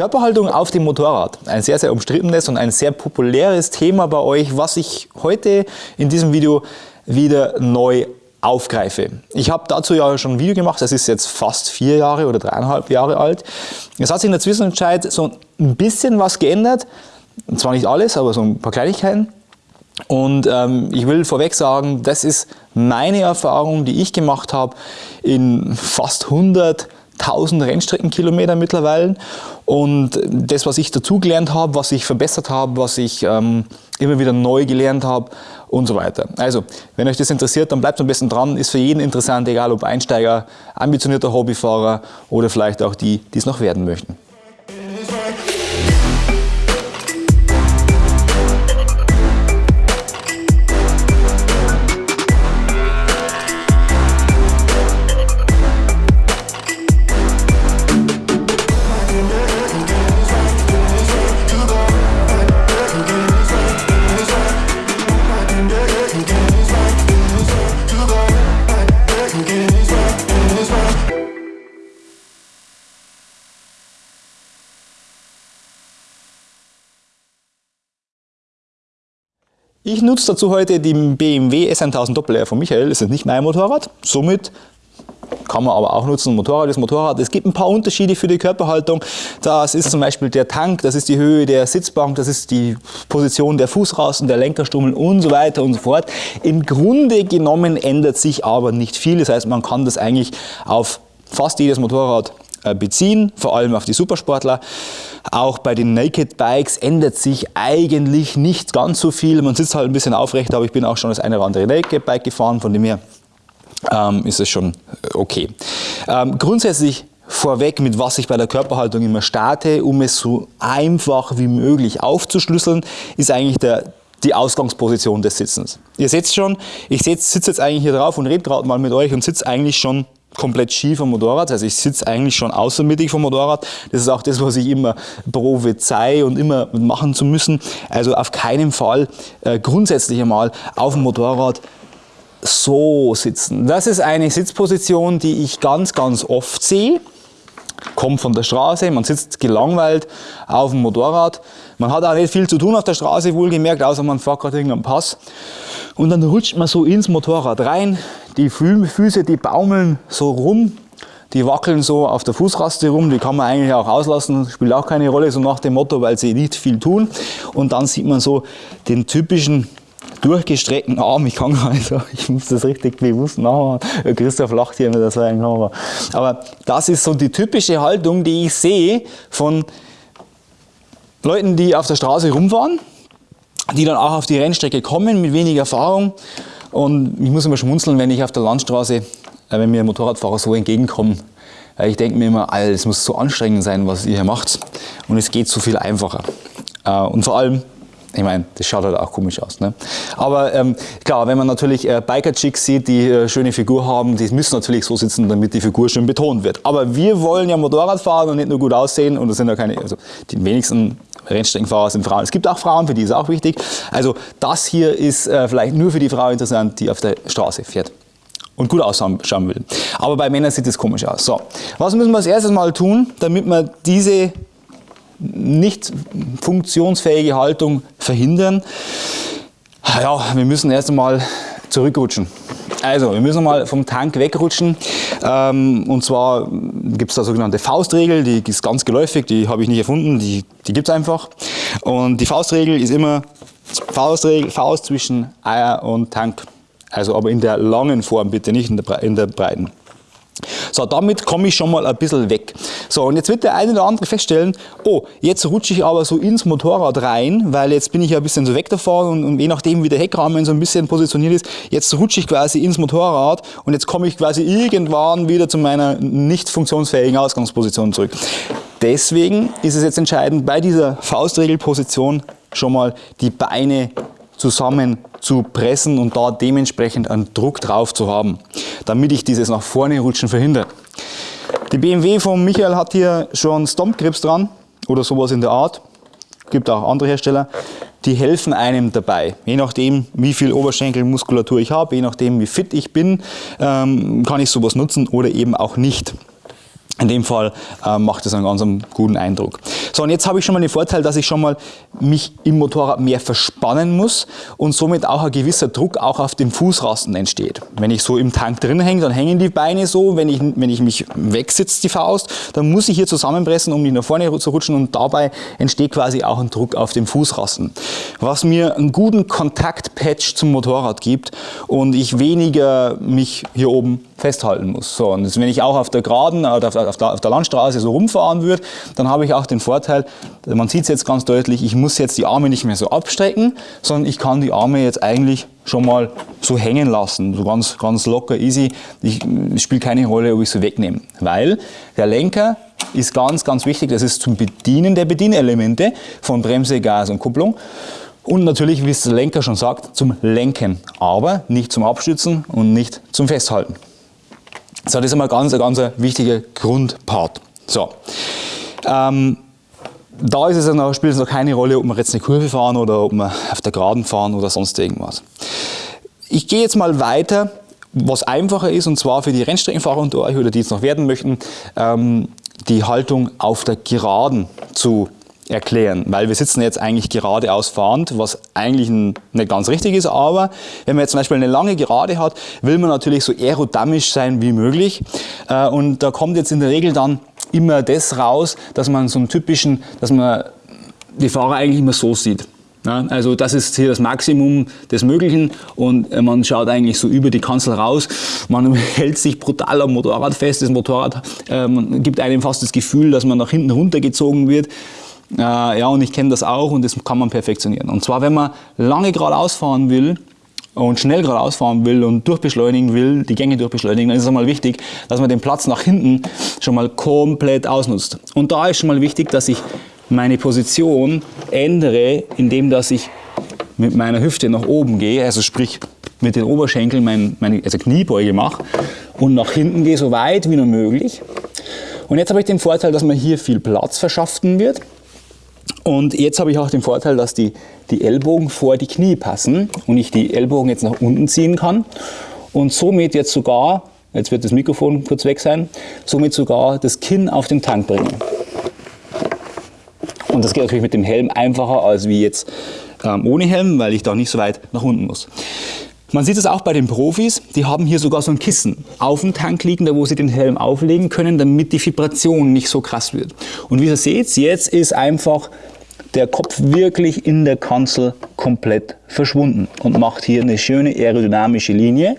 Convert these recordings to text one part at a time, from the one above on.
Körperhaltung auf dem Motorrad. Ein sehr, sehr umstrittenes und ein sehr populäres Thema bei euch, was ich heute in diesem Video wieder neu aufgreife. Ich habe dazu ja schon ein Video gemacht, das ist jetzt fast vier Jahre oder dreieinhalb Jahre alt. Es hat sich in der Zwischenzeit so ein bisschen was geändert, und zwar nicht alles, aber so ein paar Kleinigkeiten. Und ähm, ich will vorweg sagen, das ist meine Erfahrung, die ich gemacht habe in fast 100 1000 Rennstreckenkilometer mittlerweile und das, was ich dazugelernt habe, was ich verbessert habe, was ich ähm, immer wieder neu gelernt habe und so weiter. Also, wenn euch das interessiert, dann bleibt am besten dran, ist für jeden interessant, egal ob Einsteiger, ambitionierter Hobbyfahrer oder vielleicht auch die, die es noch werden möchten. Ich nutze dazu heute den BMW S1000 Doppel-R von Michael. Das ist nicht mein Motorrad. Somit kann man aber auch nutzen. Motorrad ist Motorrad. Es gibt ein paar Unterschiede für die Körperhaltung. Das ist zum Beispiel der Tank, das ist die Höhe der Sitzbank, das ist die Position der Fußrasten, der Lenkerstummel und so weiter und so fort. Im Grunde genommen ändert sich aber nicht viel. Das heißt, man kann das eigentlich auf fast jedes Motorrad äh, beziehen, vor allem auf die Supersportler. Auch bei den Naked Bikes ändert sich eigentlich nicht ganz so viel. Man sitzt halt ein bisschen aufrecht, aber ich bin auch schon das eine oder andere Naked Bike gefahren, von dem her ähm, ist es schon äh, okay. Ähm, grundsätzlich vorweg, mit was ich bei der Körperhaltung immer starte, um es so einfach wie möglich aufzuschlüsseln, ist eigentlich der, die Ausgangsposition des Sitzens. Ihr seht schon, ich sitze jetzt eigentlich hier drauf und rede gerade mal mit euch und sitze eigentlich schon komplett schief am Motorrad, also ich sitze eigentlich schon außermittig vom Motorrad. Das ist auch das, was ich immer prophezei und immer machen zu müssen. Also auf keinen Fall äh, grundsätzlich einmal auf dem Motorrad so sitzen. Das ist eine Sitzposition, die ich ganz, ganz oft sehe. Kommt von der Straße, man sitzt gelangweilt auf dem Motorrad. Man hat auch nicht viel zu tun auf der Straße, wohlgemerkt, außer man fährt gerade irgendeinen Pass. Und dann rutscht man so ins Motorrad rein, die Füße, die baumeln so rum, die wackeln so auf der Fußraste rum, die kann man eigentlich auch auslassen, spielt auch keine Rolle, so nach dem Motto, weil sie nicht viel tun. Und dann sieht man so den typischen durchgestreckten Arm, ich kann sagen, ich muss das richtig bewusst nachmachen. Christoph lacht hier mit der zweiten Kamera. Aber das ist so die typische Haltung, die ich sehe von Leuten, die auf der Straße rumfahren, die dann auch auf die Rennstrecke kommen mit wenig Erfahrung und ich muss immer schmunzeln, wenn ich auf der Landstraße, äh, wenn mir Motorradfahrer so entgegenkommen. Ich denke mir immer, es muss so anstrengend sein, was ihr hier macht. Und es geht so viel einfacher. Äh, und vor allem, ich meine, das schaut halt auch komisch aus. Ne? Aber ähm, klar, wenn man natürlich äh, Biker-Chicks sieht, die äh, schöne Figur haben, die müssen natürlich so sitzen, damit die Figur schön betont wird. Aber wir wollen ja Motorrad fahren und nicht nur gut aussehen. Und das sind ja keine, also die wenigsten Rennstreckenfahrer sind Frauen. Es gibt auch Frauen, für die ist auch wichtig. Also das hier ist äh, vielleicht nur für die Frau interessant, die auf der Straße fährt und gut ausschauen will. Aber bei Männern sieht es komisch aus. So, was müssen wir als erstes mal tun, damit wir diese nicht funktionsfähige Haltung verhindern? Ja, wir müssen erst einmal zurückrutschen. Also, wir müssen mal vom Tank wegrutschen. Ähm, und zwar gibt es da sogenannte Faustregel, die ist ganz geläufig, die habe ich nicht erfunden, die, die gibt es einfach. Und die Faustregel ist immer Faustregel, Faust zwischen Eier und Tank. Also aber in der langen Form bitte, nicht in der, in der breiten. So, damit komme ich schon mal ein bisschen weg. So, und jetzt wird der eine oder andere feststellen, oh, jetzt rutsche ich aber so ins Motorrad rein, weil jetzt bin ich ja ein bisschen so weg davon und, und je nachdem, wie der Heckrahmen so ein bisschen positioniert ist, jetzt rutsche ich quasi ins Motorrad und jetzt komme ich quasi irgendwann wieder zu meiner nicht funktionsfähigen Ausgangsposition zurück. Deswegen ist es jetzt entscheidend, bei dieser Faustregelposition schon mal die Beine zusammen zu pressen und da dementsprechend einen Druck drauf zu haben, damit ich dieses nach vorne rutschen verhindere. Die BMW von Michael hat hier schon Stomp Grips dran oder sowas in der Art. Gibt auch andere Hersteller. Die helfen einem dabei. Je nachdem, wie viel Oberschenkelmuskulatur ich habe, je nachdem, wie fit ich bin, ähm, kann ich sowas nutzen oder eben auch nicht. In dem Fall äh, macht es einen ganz guten Eindruck. So, und jetzt habe ich schon mal den Vorteil, dass ich schon mal mich im Motorrad mehr verspannen muss und somit auch ein gewisser Druck auch auf dem Fußrasten entsteht. Wenn ich so im Tank drin hänge, dann hängen die Beine so. Wenn ich, wenn ich mich wegsitze, die Faust, dann muss ich hier zusammenpressen, um nicht nach vorne zu rutschen und dabei entsteht quasi auch ein Druck auf dem Fußrasten. Was mir einen guten Kontaktpatch zum Motorrad gibt und ich weniger mich hier oben festhalten muss. So, und wenn ich auch auf der Geraden oder auf der, auf der Landstraße so rumfahren würde, dann habe ich auch den Vorteil, man sieht es jetzt ganz deutlich, ich muss jetzt die Arme nicht mehr so abstrecken, sondern ich kann die Arme jetzt eigentlich schon mal so hängen lassen, so ganz, ganz locker, easy. Ich, es spielt keine Rolle, ob ich sie wegnehme, weil der Lenker ist ganz, ganz wichtig, das ist zum Bedienen der Bedienelemente von Bremse, Gas und Kupplung. Und natürlich, wie es der Lenker schon sagt, zum Lenken, aber nicht zum Abstützen und nicht zum Festhalten. So, das ist einmal ganz, ganz ein wichtiger Grundpart. So, ähm, da ist es noch, spielt es noch keine Rolle, ob wir jetzt eine Kurve fahren oder ob wir auf der Geraden fahren oder sonst irgendwas. Ich gehe jetzt mal weiter, was einfacher ist, und zwar für die Rennstreckenfahrer unter euch oder die jetzt noch werden möchten, ähm, die Haltung auf der Geraden zu erklären, weil wir sitzen jetzt eigentlich geradeaus fahrend, was eigentlich nicht ganz richtig ist, aber wenn man jetzt zum Beispiel eine lange Gerade hat, will man natürlich so aerodynamisch sein wie möglich äh, und da kommt jetzt in der Regel dann immer das raus, dass man so einen typischen, dass man die Fahrer eigentlich immer so sieht. Also das ist hier das Maximum des Möglichen und äh, man schaut eigentlich so über die Kanzel raus. Man hält sich brutal am Motorrad fest. Das Motorrad äh, gibt einem fast das Gefühl, dass man nach hinten runtergezogen wird. Äh, ja, und ich kenne das auch und das kann man perfektionieren. Und zwar, wenn man lange geradeaus fahren will, und schnell geradeaus fahren will und durchbeschleunigen will, die Gänge durchbeschleunigen, dann ist es einmal wichtig, dass man den Platz nach hinten schon mal komplett ausnutzt. Und da ist schon mal wichtig, dass ich meine Position ändere, indem dass ich mit meiner Hüfte nach oben gehe, also sprich mit den Oberschenkeln mein, meine also Kniebeuge mache und nach hinten gehe, so weit wie nur möglich. Und jetzt habe ich den Vorteil, dass mir hier viel Platz verschaffen wird. Und jetzt habe ich auch den Vorteil, dass die, die Ellbogen vor die Knie passen und ich die Ellbogen jetzt nach unten ziehen kann und somit jetzt sogar, jetzt wird das Mikrofon kurz weg sein, somit sogar das Kinn auf den Tank bringen. Und das geht natürlich mit dem Helm einfacher als wie jetzt ähm, ohne Helm, weil ich da nicht so weit nach unten muss. Man sieht es auch bei den Profis, die haben hier sogar so ein Kissen auf dem Tank liegen, da wo sie den Helm auflegen können, damit die Vibration nicht so krass wird. Und wie ihr seht, jetzt ist einfach der Kopf wirklich in der Kanzel komplett verschwunden und macht hier eine schöne aerodynamische Linie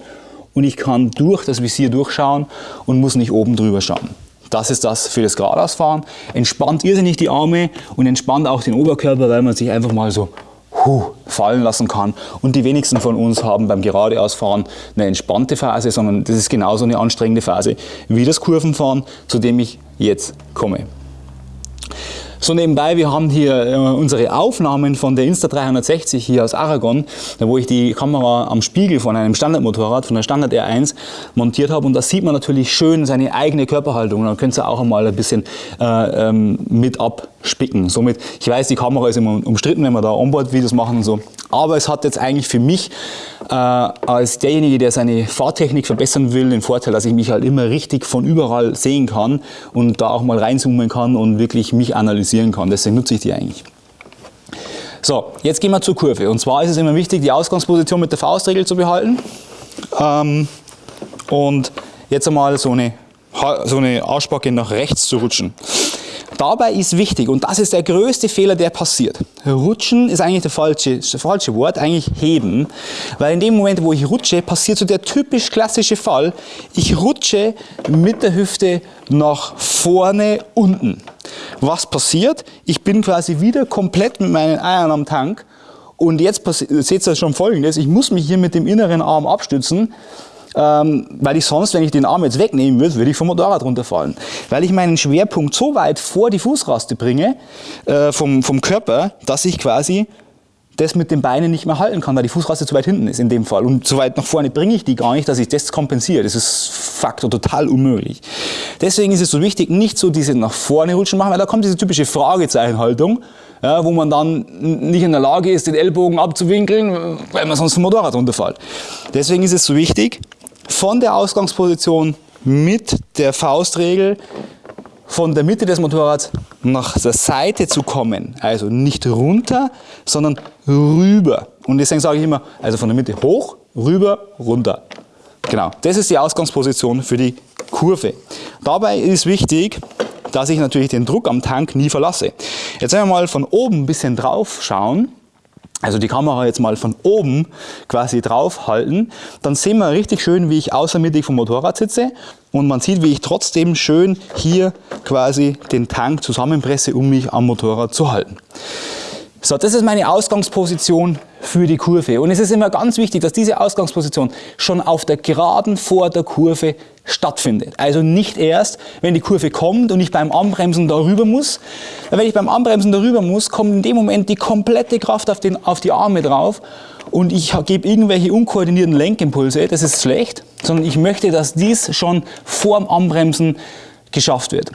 und ich kann durch das Visier durchschauen und muss nicht oben drüber schauen. Das ist das für das Geradeausfahren. Entspannt irrsinnig die Arme und entspannt auch den Oberkörper, weil man sich einfach mal so huh, fallen lassen kann. Und die wenigsten von uns haben beim Geradeausfahren eine entspannte Phase, sondern das ist genauso eine anstrengende Phase wie das Kurvenfahren, zu dem ich jetzt komme. So nebenbei, wir haben hier äh, unsere Aufnahmen von der Insta360 hier aus Aragon, wo ich die Kamera am Spiegel von einem Standardmotorrad, von der Standard R1 montiert habe. Und da sieht man natürlich schön seine eigene Körperhaltung. Dann könnt ihr auch einmal ein bisschen äh, ähm, mit abspicken. Somit, ich weiß, die Kamera ist immer umstritten, wenn wir da Onboard-Videos machen und so, aber es hat jetzt eigentlich für mich äh, als derjenige, der seine Fahrtechnik verbessern will, den Vorteil, dass ich mich halt immer richtig von überall sehen kann und da auch mal reinzoomen kann und wirklich mich analysieren kann. Deswegen nutze ich die eigentlich. So, jetzt gehen wir zur Kurve. Und zwar ist es immer wichtig, die Ausgangsposition mit der Faustregel zu behalten. Ähm, und jetzt einmal so eine, so eine Arschbacke nach rechts zu rutschen. Dabei ist wichtig, und das ist der größte Fehler, der passiert. Rutschen ist eigentlich das falsche, das falsche Wort, eigentlich heben. Weil in dem Moment, wo ich rutsche, passiert so der typisch klassische Fall. Ich rutsche mit der Hüfte nach vorne unten. Was passiert? Ich bin quasi wieder komplett mit meinen Eiern am Tank. Und jetzt seht ihr schon folgendes, ich muss mich hier mit dem inneren Arm abstützen ähm, weil ich sonst, wenn ich den Arm jetzt wegnehmen würde, würde ich vom Motorrad runterfallen. Weil ich meinen Schwerpunkt so weit vor die Fußraste bringe, äh, vom, vom Körper, dass ich quasi das mit den Beinen nicht mehr halten kann, weil die Fußraste zu weit hinten ist in dem Fall. Und so weit nach vorne bringe ich die gar nicht, dass ich das kompensiere. Das ist Faktor total unmöglich. Deswegen ist es so wichtig, nicht so diese nach vorne rutschen machen, weil da kommt diese typische Fragezeichenhaltung, ja, wo man dann nicht in der Lage ist, den Ellbogen abzuwinkeln, weil man sonst vom Motorrad runterfällt. Deswegen ist es so wichtig, von der Ausgangsposition mit der Faustregel von der Mitte des Motorrads nach der Seite zu kommen. Also nicht runter, sondern rüber. Und deswegen sage ich immer, also von der Mitte hoch, rüber, runter. Genau, das ist die Ausgangsposition für die Kurve. Dabei ist wichtig, dass ich natürlich den Druck am Tank nie verlasse. Jetzt wenn wir mal von oben ein bisschen drauf schauen, also die Kamera jetzt mal von oben quasi drauf halten, dann sehen wir richtig schön, wie ich außermittig vom Motorrad sitze und man sieht, wie ich trotzdem schön hier quasi den Tank zusammenpresse, um mich am Motorrad zu halten. So, das ist meine Ausgangsposition für die Kurve. Und es ist immer ganz wichtig, dass diese Ausgangsposition schon auf der Geraden vor der Kurve stattfindet. Also nicht erst, wenn die Kurve kommt und ich beim Anbremsen darüber muss. Weil wenn ich beim Anbremsen darüber muss, kommt in dem Moment die komplette Kraft auf, den, auf die Arme drauf und ich gebe irgendwelche unkoordinierten Lenkimpulse. Das ist schlecht, sondern ich möchte, dass dies schon vor dem Anbremsen geschafft wird.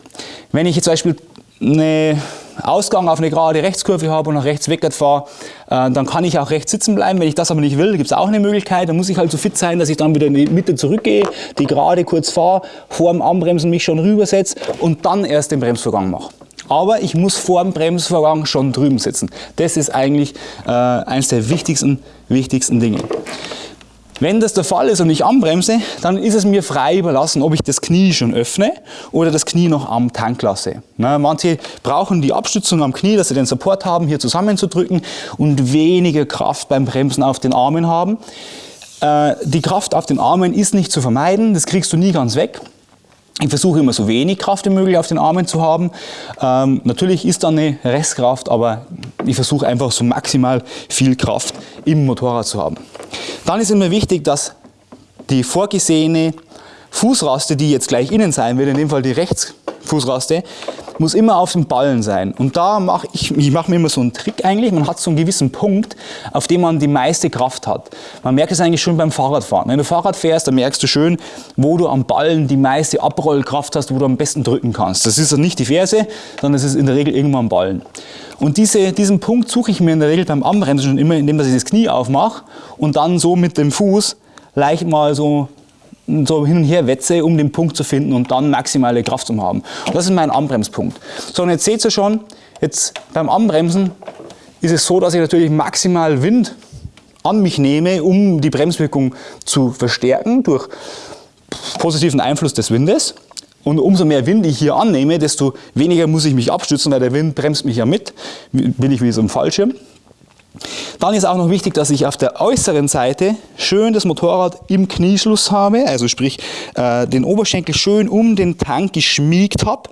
Wenn ich jetzt zum Beispiel eine Ausgang auf eine gerade Rechtskurve habe und nach rechts weg fahre, äh, dann kann ich auch rechts sitzen bleiben. Wenn ich das aber nicht will, gibt es auch eine Möglichkeit. Dann muss ich halt so fit sein, dass ich dann wieder in die Mitte zurückgehe, die gerade kurz fahre, vor dem Anbremsen mich schon rübersetze und dann erst den Bremsvorgang mache. Aber ich muss vor dem Bremsvorgang schon drüben sitzen. Das ist eigentlich äh, eines der wichtigsten, wichtigsten Dinge. Wenn das der Fall ist und ich anbremse, dann ist es mir frei überlassen, ob ich das Knie schon öffne oder das Knie noch am Tank lasse. Na, manche brauchen die Abstützung am Knie, dass sie den Support haben, hier zusammenzudrücken und weniger Kraft beim Bremsen auf den Armen haben. Äh, die Kraft auf den Armen ist nicht zu vermeiden, das kriegst du nie ganz weg. Ich versuche immer so wenig Kraft wie möglich auf den Armen zu haben. Ähm, natürlich ist da eine Restkraft, aber ich versuche einfach so maximal viel Kraft im Motorrad zu haben. Dann ist immer wichtig, dass die vorgesehene Fußraste, die jetzt gleich innen sein wird, in dem Fall die Rechtsfußraste, muss immer auf dem Ballen sein. Und da mache ich, ich mache mir immer so einen Trick eigentlich, man hat so einen gewissen Punkt, auf dem man die meiste Kraft hat. Man merkt es eigentlich schon beim Fahrradfahren. Wenn du Fahrrad fährst, dann merkst du schön, wo du am Ballen die meiste Abrollkraft hast, wo du am besten drücken kannst. Das ist nicht die Ferse, sondern es ist in der Regel irgendwo am Ballen. Und diese, diesen Punkt suche ich mir in der Regel beim Anbremsen schon immer, indem ich das Knie aufmache und dann so mit dem Fuß leicht mal so so hin und her wetze, um den Punkt zu finden und dann maximale Kraft zu haben. Das ist mein Anbremspunkt. So, und jetzt seht ihr schon, jetzt beim Anbremsen ist es so, dass ich natürlich maximal Wind an mich nehme, um die Bremswirkung zu verstärken durch positiven Einfluss des Windes. Und umso mehr Wind ich hier annehme, desto weniger muss ich mich abstützen, weil der Wind bremst mich ja mit, bin ich wie so ein Fallschirm. Dann ist auch noch wichtig, dass ich auf der äußeren Seite schön das Motorrad im Knieschluss habe, also sprich äh, den Oberschenkel schön um den Tank geschmiegt habe.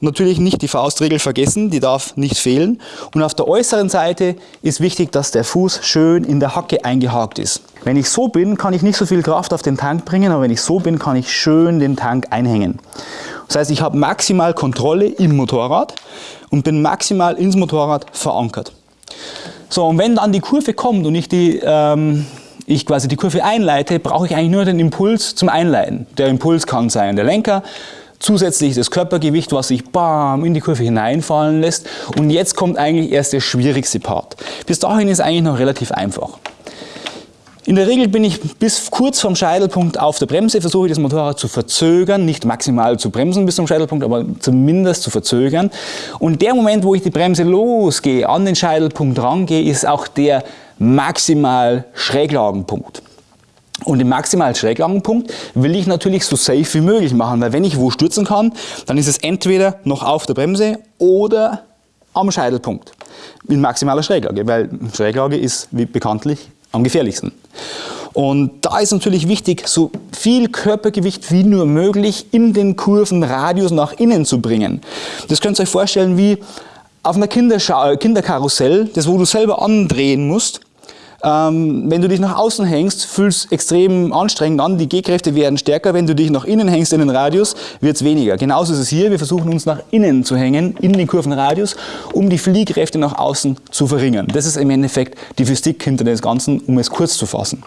Natürlich nicht die Faustregel vergessen, die darf nicht fehlen. Und auf der äußeren Seite ist wichtig, dass der Fuß schön in der Hacke eingehakt ist. Wenn ich so bin, kann ich nicht so viel Kraft auf den Tank bringen, aber wenn ich so bin, kann ich schön den Tank einhängen. Das heißt, ich habe maximal Kontrolle im Motorrad und bin maximal ins Motorrad verankert. So, und wenn dann die Kurve kommt und ich, die, ähm, ich quasi die Kurve einleite, brauche ich eigentlich nur den Impuls zum Einleiten. Der Impuls kann sein der Lenker, zusätzlich das Körpergewicht, was sich bam in die Kurve hineinfallen lässt. Und jetzt kommt eigentlich erst der schwierigste Part. Bis dahin ist eigentlich noch relativ einfach. In der Regel bin ich bis kurz vom Scheitelpunkt auf der Bremse, versuche ich das Motorrad zu verzögern, nicht maximal zu bremsen bis zum Scheitelpunkt, aber zumindest zu verzögern. Und der Moment, wo ich die Bremse losgehe, an den Scheitelpunkt rangehe, ist auch der maximal Schräglagenpunkt. Und den maximalen Schräglagenpunkt will ich natürlich so safe wie möglich machen, weil wenn ich wo stürzen kann, dann ist es entweder noch auf der Bremse oder am Scheitelpunkt in maximaler Schräglage, weil Schräglage ist wie bekanntlich am gefährlichsten. Und da ist natürlich wichtig, so viel Körpergewicht wie nur möglich in den Kurvenradius nach innen zu bringen. Das könnt ihr euch vorstellen wie auf einer Kinderkarussell, das wo du selber andrehen musst. Ähm, wenn du dich nach außen hängst, fühlt es extrem anstrengend an, die G-Kräfte werden stärker. Wenn du dich nach innen hängst in den Radius, wird es weniger. Genauso ist es hier, wir versuchen uns nach innen zu hängen, in den Kurvenradius, um die Fliehkräfte nach außen zu verringern. Das ist im Endeffekt die Physik hinter des Ganzen, um es kurz zu fassen.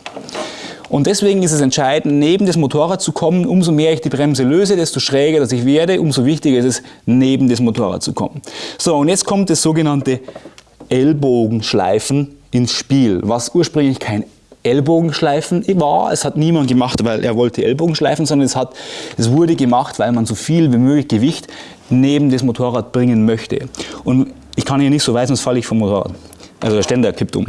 Und deswegen ist es entscheidend, neben das Motorrad zu kommen. Umso mehr ich die Bremse löse, desto schräger dass ich werde, umso wichtiger ist es, neben das Motorrad zu kommen. So, und jetzt kommt das sogenannte Ellbogenschleifen ins Spiel, was ursprünglich kein Ellbogenschleifen war. Es hat niemand gemacht, weil er wollte Ellbogen schleifen, sondern es, hat, es wurde gemacht, weil man so viel wie möglich Gewicht neben das Motorrad bringen möchte. Und ich kann hier nicht so weit, sonst falle ich vom Motorrad. Also der Ständer kippt um.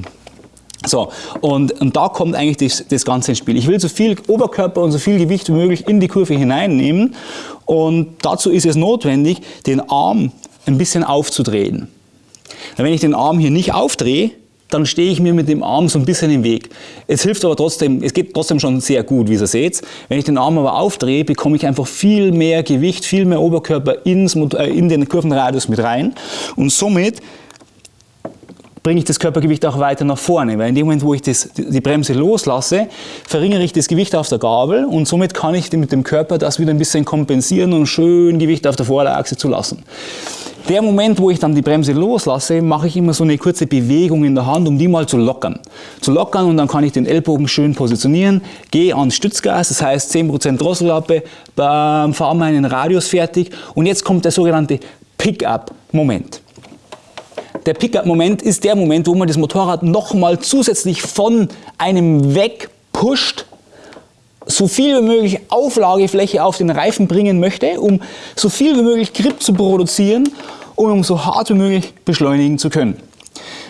So, und, und da kommt eigentlich das, das Ganze ins Spiel. Ich will so viel Oberkörper und so viel Gewicht wie möglich in die Kurve hineinnehmen und dazu ist es notwendig, den Arm ein bisschen aufzudrehen. Wenn ich den Arm hier nicht aufdrehe, dann stehe ich mir mit dem Arm so ein bisschen im Weg. Es hilft aber trotzdem, es geht trotzdem schon sehr gut, wie ihr seht. Wenn ich den Arm aber aufdrehe, bekomme ich einfach viel mehr Gewicht, viel mehr Oberkörper ins, äh, in den Kurvenradius mit rein und somit bringe ich das Körpergewicht auch weiter nach vorne, weil in dem Moment, wo ich das, die Bremse loslasse, verringere ich das Gewicht auf der Gabel und somit kann ich mit dem Körper das wieder ein bisschen kompensieren und schön Gewicht auf der Vorderachse zu lassen. Der Moment, wo ich dann die Bremse loslasse, mache ich immer so eine kurze Bewegung in der Hand, um die mal zu lockern. Zu lockern und dann kann ich den Ellbogen schön positionieren, gehe ans Stützgas, das heißt 10% Drossellappe, fahre meinen Radius fertig und jetzt kommt der sogenannte Pick-up-Moment. Der Pickup-Moment ist der Moment, wo man das Motorrad nochmal zusätzlich von einem wegpusht, so viel wie möglich Auflagefläche auf den Reifen bringen möchte, um so viel wie möglich Grip zu produzieren und um so hart wie möglich beschleunigen zu können.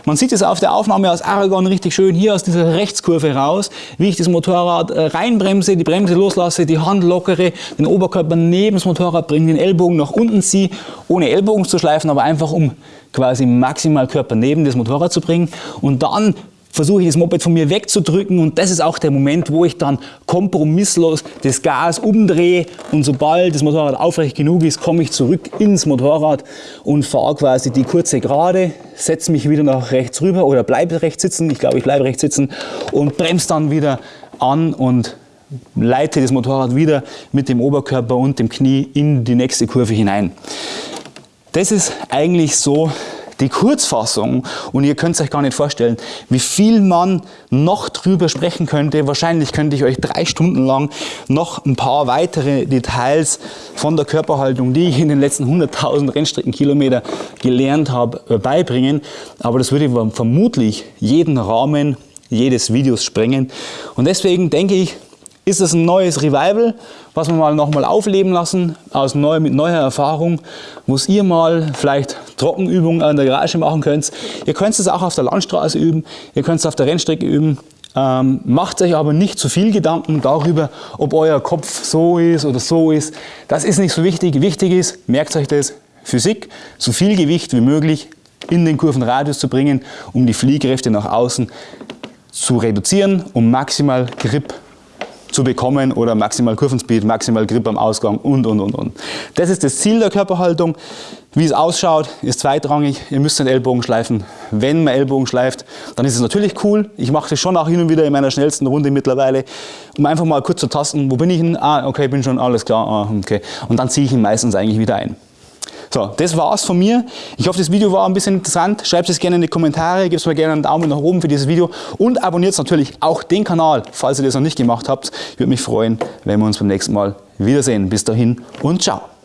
Man sieht es auf der Aufnahme aus Aragon richtig schön hier aus dieser Rechtskurve raus, wie ich das Motorrad äh, reinbremse, die Bremse loslasse, die Hand lockere, den Oberkörper neben das Motorrad bringe, den Ellbogen nach unten ziehe, ohne Ellbogen zu schleifen, aber einfach um quasi maximal Körper neben das Motorrad zu bringen. Und dann versuche ich das Moped von mir wegzudrücken und das ist auch der Moment, wo ich dann kompromisslos das Gas umdrehe und sobald das Motorrad aufrecht genug ist, komme ich zurück ins Motorrad und fahre quasi die kurze Gerade, setze mich wieder nach rechts rüber oder bleibe rechts sitzen, ich glaube ich bleibe rechts sitzen und bremse dann wieder an und leite das Motorrad wieder mit dem Oberkörper und dem Knie in die nächste Kurve hinein. Das ist eigentlich so die Kurzfassung. Und ihr könnt es euch gar nicht vorstellen, wie viel man noch drüber sprechen könnte. Wahrscheinlich könnte ich euch drei Stunden lang noch ein paar weitere Details von der Körperhaltung, die ich in den letzten 100.000 Rennstreckenkilometer gelernt habe, äh, beibringen. Aber das würde vermutlich jeden Rahmen jedes Videos sprengen. Und deswegen denke ich, ist es ein neues Revival, was wir mal nochmal aufleben lassen, aus neu, mit neuer Erfahrung, wo ihr mal vielleicht Trockenübungen an der Garage machen könnt. Ihr könnt es auch auf der Landstraße üben, ihr könnt es auf der Rennstrecke üben. Ähm, macht euch aber nicht zu viel Gedanken darüber, ob euer Kopf so ist oder so ist. Das ist nicht so wichtig. Wichtig ist, merkt euch das, Physik, so viel Gewicht wie möglich in den Kurvenradius zu bringen, um die Fliehkräfte nach außen zu reduzieren, um maximal Grip zu bekommen oder maximal Kurvenspeed, maximal Grip am Ausgang und, und, und, und. Das ist das Ziel der Körperhaltung. Wie es ausschaut, ist zweitrangig. Ihr müsst den Ellbogen schleifen. Wenn man Ellbogen schleift, dann ist es natürlich cool. Ich mache das schon auch hin und wieder in meiner schnellsten Runde mittlerweile, um einfach mal kurz zu tasten, wo bin ich denn? Ah, okay, bin schon, alles klar, ah, okay. Und dann ziehe ich ihn meistens eigentlich wieder ein. So, das war's von mir. Ich hoffe, das Video war ein bisschen interessant. Schreibt es gerne in die Kommentare, gebt mir gerne einen Daumen nach oben für dieses Video und abonniert natürlich auch den Kanal, falls ihr das noch nicht gemacht habt. Ich würde mich freuen, wenn wir uns beim nächsten Mal wiedersehen. Bis dahin und ciao.